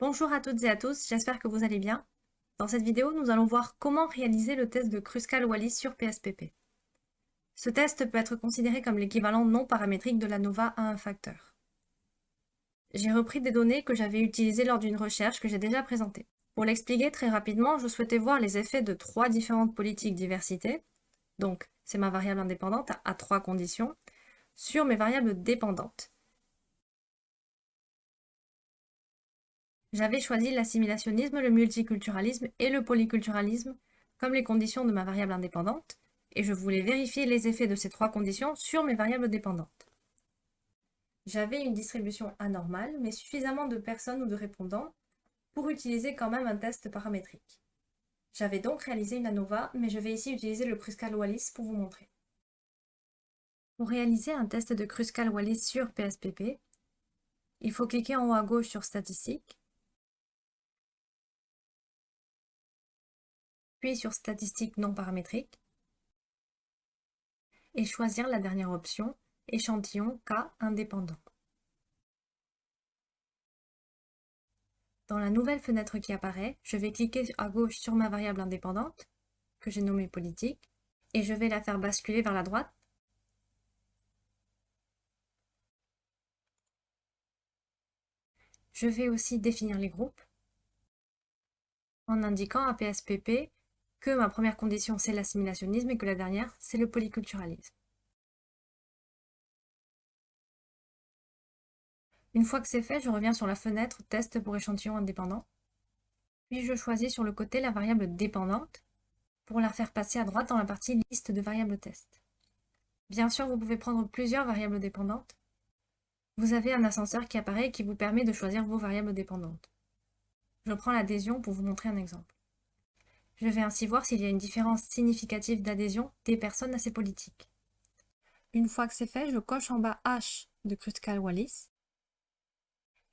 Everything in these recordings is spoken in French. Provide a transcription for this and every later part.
Bonjour à toutes et à tous, j'espère que vous allez bien. Dans cette vidéo, nous allons voir comment réaliser le test de Kruskal-Wallis sur PSPP. Ce test peut être considéré comme l'équivalent non paramétrique de l'ANOVA à un facteur. J'ai repris des données que j'avais utilisées lors d'une recherche que j'ai déjà présentée. Pour l'expliquer très rapidement, je souhaitais voir les effets de trois différentes politiques diversité, donc c'est ma variable indépendante à trois conditions, sur mes variables dépendantes. J'avais choisi l'assimilationnisme, le multiculturalisme et le polyculturalisme comme les conditions de ma variable indépendante, et je voulais vérifier les effets de ces trois conditions sur mes variables dépendantes. J'avais une distribution anormale, mais suffisamment de personnes ou de répondants pour utiliser quand même un test paramétrique. J'avais donc réalisé une ANOVA, mais je vais ici utiliser le Kruskal-Wallis pour vous montrer. Pour réaliser un test de Kruskal-Wallis sur PSPP, il faut cliquer en haut à gauche sur Statistiques, puis sur Statistiques non paramétriques, et choisir la dernière option, Échantillon cas indépendant. Dans la nouvelle fenêtre qui apparaît, je vais cliquer à gauche sur ma variable indépendante, que j'ai nommée politique, et je vais la faire basculer vers la droite. Je vais aussi définir les groupes en indiquant à PSPP que ma première condition c'est l'assimilationnisme et que la dernière c'est le polyculturalisme. Une fois que c'est fait, je reviens sur la fenêtre Test pour échantillon indépendant. Puis je choisis sur le côté la variable dépendante pour la faire passer à droite dans la partie Liste de variables test. Bien sûr, vous pouvez prendre plusieurs variables dépendantes. Vous avez un ascenseur qui apparaît et qui vous permet de choisir vos variables dépendantes. Je prends l'adhésion pour vous montrer un exemple. Je vais ainsi voir s'il y a une différence significative d'adhésion des personnes à ces politiques. Une fois que c'est fait, je coche en bas H de Kruskal-Wallis.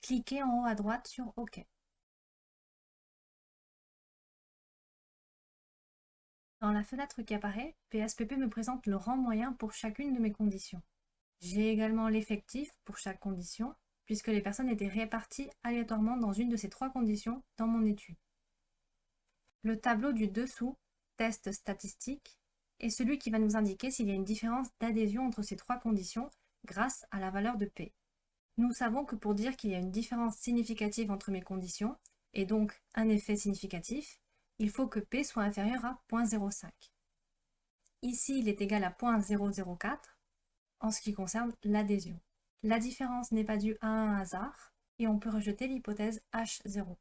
Cliquez en haut à droite sur OK. Dans la fenêtre qui apparaît, PSPP me présente le rang moyen pour chacune de mes conditions. J'ai également l'effectif pour chaque condition, puisque les personnes étaient réparties aléatoirement dans une de ces trois conditions dans mon étude. Le tableau du dessous, test statistique, est celui qui va nous indiquer s'il y a une différence d'adhésion entre ces trois conditions grâce à la valeur de P. Nous savons que pour dire qu'il y a une différence significative entre mes conditions, et donc un effet significatif, il faut que P soit inférieur à 0.05. Ici, il est égal à 0.004 en ce qui concerne l'adhésion. La différence n'est pas due à un hasard, et on peut rejeter l'hypothèse H0.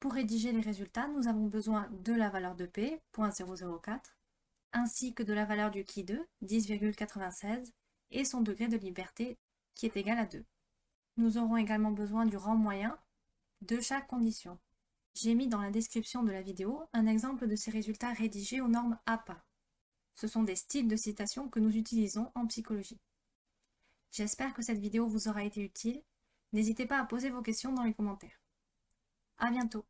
Pour rédiger les résultats, nous avons besoin de la valeur de P, 0.004, ainsi que de la valeur du qui 2, 10,96, et son degré de liberté, qui est égal à 2. Nous aurons également besoin du rang moyen de chaque condition. J'ai mis dans la description de la vidéo un exemple de ces résultats rédigés aux normes APA. Ce sont des styles de citation que nous utilisons en psychologie. J'espère que cette vidéo vous aura été utile. N'hésitez pas à poser vos questions dans les commentaires. À bientôt